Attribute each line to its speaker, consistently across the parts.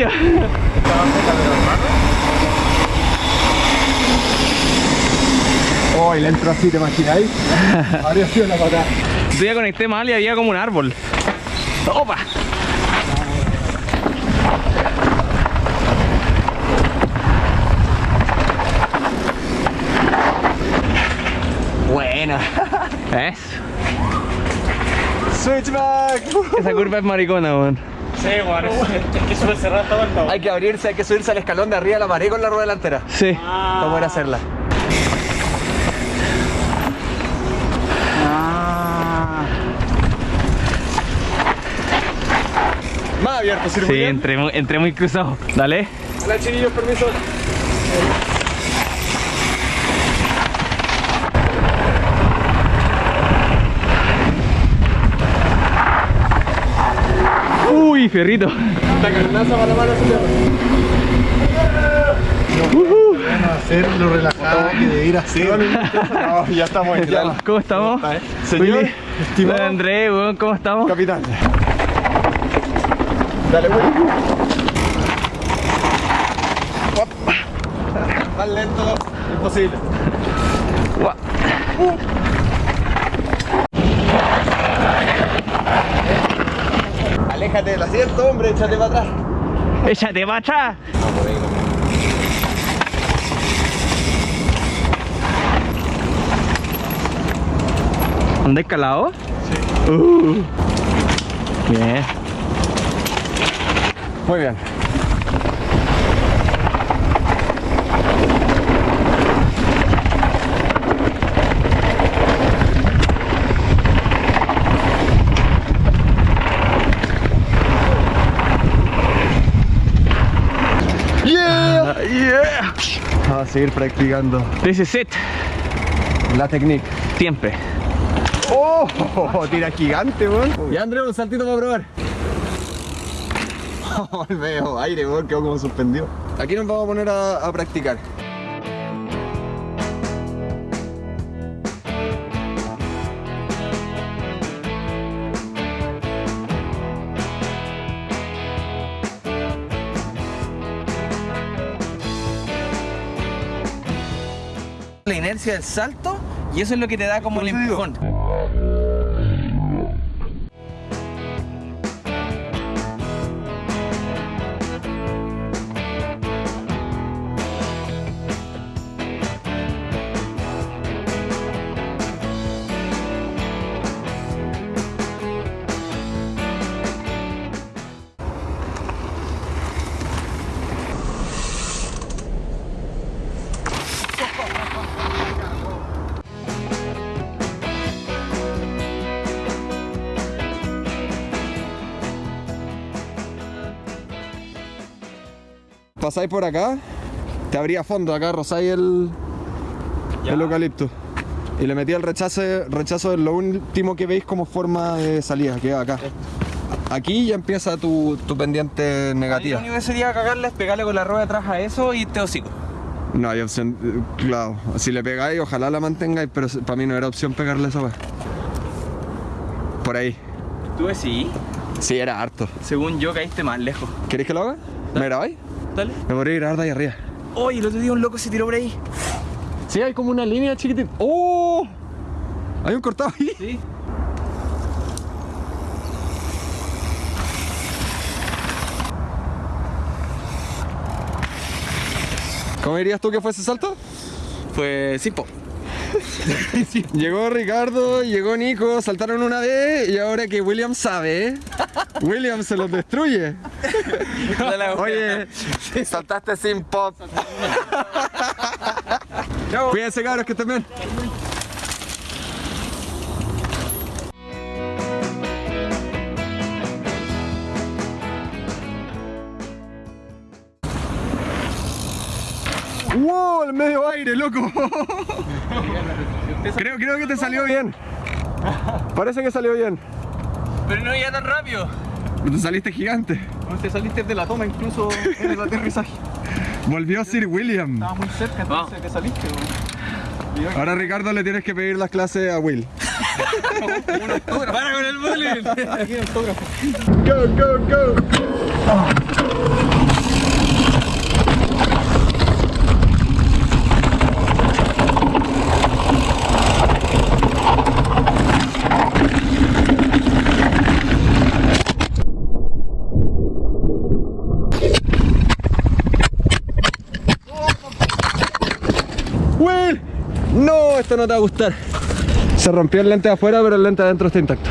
Speaker 1: Pitilla.
Speaker 2: Oh, y le entro así, ¿te imagináis? Habría sido la patada.
Speaker 1: Yo ya conecté mal y había como un árbol. ¡Opa! Buena. ¿Ves?
Speaker 2: Switchback.
Speaker 1: Esa curva es maricona, weón.
Speaker 3: Sí, bueno, es que cerrar todo el todo.
Speaker 2: Hay que abrirse, hay que subirse al escalón de arriba de la pared con la rueda delantera.
Speaker 1: Sí.
Speaker 2: Para poder hacerla. Más abierto,
Speaker 1: Sí,
Speaker 2: circuito.
Speaker 1: entré, entré muy cruzado. Dale.
Speaker 2: Hola, chiquillos, permiso.
Speaker 1: Uy, fierrito.
Speaker 2: La carnaza para la mano, señor. hacerlo relajado que de ir así. No, ya estamos en
Speaker 1: Ya, ¿Cómo estamos?
Speaker 2: Señor,
Speaker 1: Willy.
Speaker 2: estimado
Speaker 1: Hola, André, weón, ¿cómo estamos?
Speaker 2: capitán. Dale, güey. Más lento, imposible. Aléjate del asiento, hombre, échate para atrás.
Speaker 1: Échate para atrás. ¿Dónde escalado? Sí. Uh. Bien.
Speaker 2: Muy bien. Yeah.
Speaker 1: Yeah.
Speaker 2: Vamos a seguir practicando
Speaker 1: This is it.
Speaker 2: la técnica.
Speaker 1: Siempre.
Speaker 2: ¡Oh! Tira gigante, weón. Ya, André, un saltito para probar. Oh, medio aire, weón, quedó como suspendido. Aquí nos vamos a poner a, a practicar.
Speaker 1: La inercia del salto y eso es lo que te da como el empujón.
Speaker 2: Pasáis por acá, te abría fondo, acá rozáis el, el eucalipto. Y le metí el rechazo, rechazo es lo último que veis como forma de salida, que es acá. Aquí ya empieza tu, tu pendiente
Speaker 1: Lo
Speaker 2: negativa.
Speaker 1: único que sería cagarle es pegarle con la rueda atrás a eso y te hocico.
Speaker 2: No hay opción, eh, claro. Si le pegáis, ojalá la mantengáis, pero para mí no era opción pegarle esa weá. Por ahí.
Speaker 1: Tú sí.
Speaker 2: Sí, era harto.
Speaker 1: Según yo caíste más lejos.
Speaker 2: ¿Queréis que lo haga? ¿Me grabáis?
Speaker 1: Dale.
Speaker 2: Me podría grabar de ahí arriba.
Speaker 1: Oye, el otro día un loco se tiró por ahí.
Speaker 2: Sí, hay como una línea chiquitita. ¡Oh! Hay un cortado ahí.
Speaker 1: Sí.
Speaker 2: ¿Cómo dirías tú que fue ese salto?
Speaker 1: Pues sí, po.
Speaker 2: Llegó Ricardo, llegó Nico, saltaron una vez y ahora que William sabe, William se los destruye. Oye, saltaste sin pop. Cuídense cabros que estén bien. ¡Wow! El medio aire, loco. Creo, creo que te salió bien. Parece que salió bien.
Speaker 1: Pero no iba tan rápido.
Speaker 2: Te saliste gigante.
Speaker 3: Te saliste de la toma incluso en el aterrizaje.
Speaker 2: Volvió Sir William.
Speaker 3: Estaba muy cerca entonces que saliste, weón.
Speaker 2: Ahora Ricardo le tienes que pedir las clases a Will.
Speaker 1: ¡Para con el bullying!
Speaker 3: Aquí el autógrafo.
Speaker 2: Go, go, go. ¡Will! No, esto no te va a gustar. Se rompió el lente de afuera, pero el lente de adentro está intacto.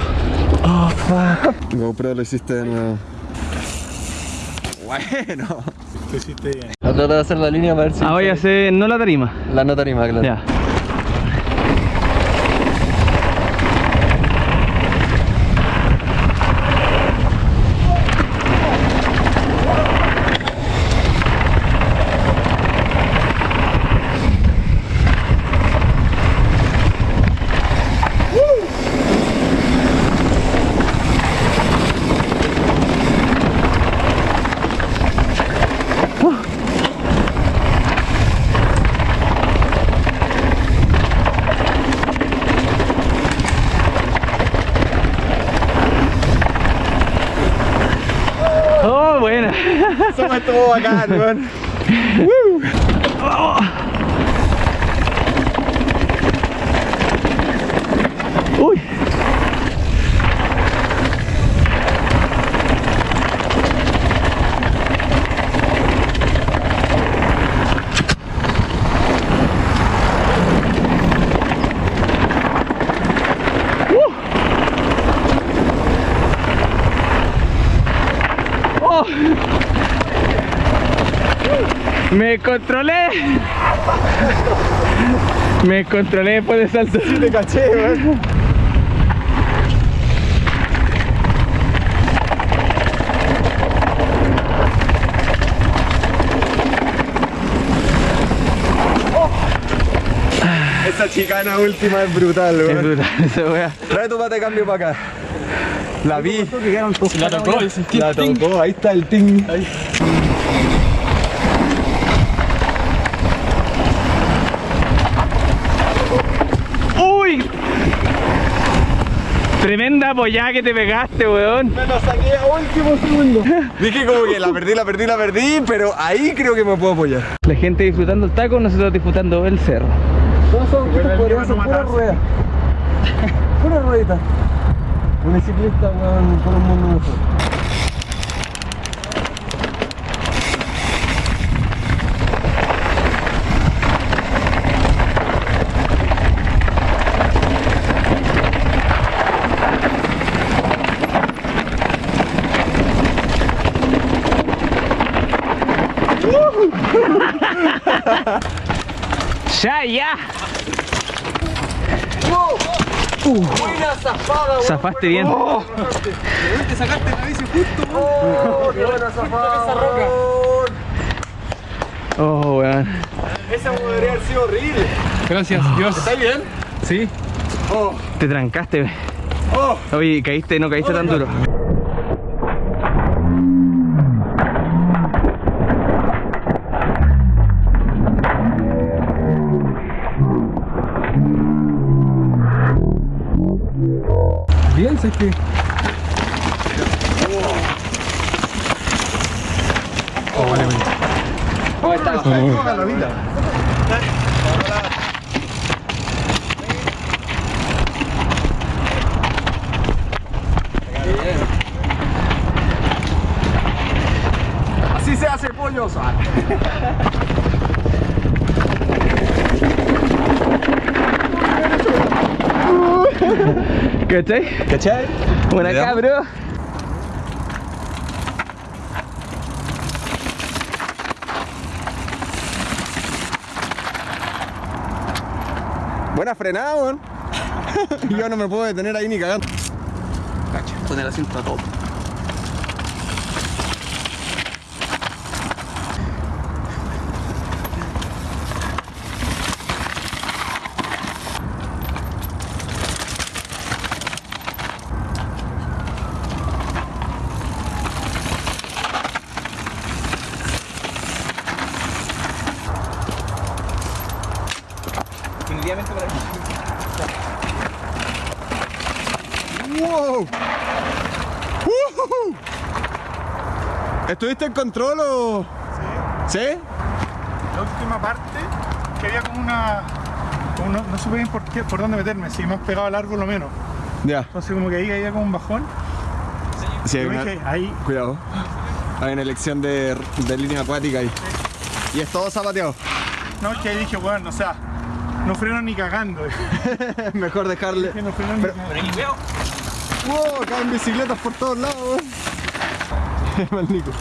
Speaker 2: Oh, fuck. GoPro lo hiciste de nuevo. Bueno.
Speaker 3: Lo hiciste bien.
Speaker 2: A tratar de hacer la línea para ver si...
Speaker 1: Ah, voy a hacer no la tarima.
Speaker 2: La nota anima, claro.
Speaker 1: Ya. Oh, buena.
Speaker 2: Eso me estuvo bacán, weón.
Speaker 1: Uy. Me controlé. Me controlé después de salto.
Speaker 2: Te caché, weón. Esa chicana última es brutal,
Speaker 1: Es
Speaker 2: weón.
Speaker 1: brutal esa wea.
Speaker 2: Trae tu pata de cambio para acá. La vi.
Speaker 3: La tocó
Speaker 2: La tocó, ahí está el ting.
Speaker 1: Tremenda apoyada que te pegaste, weón.
Speaker 2: Me lo saqué a último segundo. Dije como que la perdí, la perdí, la perdí, pero ahí creo que me puedo apoyar.
Speaker 1: La gente disfrutando el taco, nosotros disfrutando el cerro.
Speaker 2: Todos son
Speaker 3: no
Speaker 2: pura rueda. Pura ruedita. Un ciclista, weón, por un mundo mejor.
Speaker 1: ¡Ya, ya!
Speaker 2: Buena zafada, weón.
Speaker 1: Zafaste bien.
Speaker 3: Te sacaste la bici justo.
Speaker 2: Oh, qué buena zafada.
Speaker 3: Esa roca.
Speaker 1: Oh, weón.
Speaker 2: Esa podría haber sido horrible.
Speaker 3: Gracias, Dios.
Speaker 2: ¿Estáis bien?
Speaker 3: Sí.
Speaker 2: Oh,
Speaker 1: Te trancaste.
Speaker 2: oh.
Speaker 1: Oye, caíste, no caíste tan duro.
Speaker 2: Así se hace pollo, Sara.
Speaker 1: ¿Cachai?
Speaker 2: ¿Cachai?
Speaker 1: Buena
Speaker 2: ¿Le
Speaker 1: acá, bro.
Speaker 2: Buena frenada, weón. Yo no me puedo detener ahí ni cagando.
Speaker 3: Cacha, con el asiento a todo. Definitivamente para mí.
Speaker 2: ¿Estuviste en control o...? ¿Sí?
Speaker 4: La última parte, que había como una... como no, no supe bien por, qué, por dónde meterme, si más pegado al árbol o menos.
Speaker 2: Ya.
Speaker 4: Entonces como que ahí había como un bajón.
Speaker 2: Sí, hay una-
Speaker 4: dije, ahí,
Speaker 2: Cuidado. Hay una elección de, de línea acuática ahí. Y es todo zapateado.
Speaker 4: no, que ahí dije, bueno, o sea, no freno ni cagando.
Speaker 2: Mejor dejarle.
Speaker 4: Que no freno ni
Speaker 2: Pero-
Speaker 4: cagando.
Speaker 2: ¡Wow! Caen bicicletas por todos lados. Mal Nico.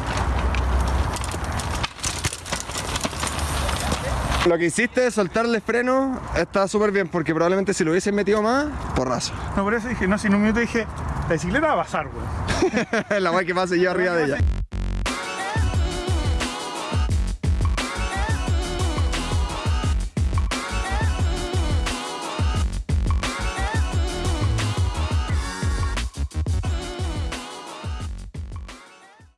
Speaker 2: Lo que hiciste de soltarle freno está súper bien porque probablemente si lo hubiesen metido más, porrazo.
Speaker 4: No, por eso dije, no, si en un minuto dije, la bicicleta va a pasar, weón.
Speaker 2: La guay que pasa yo arriba de ella.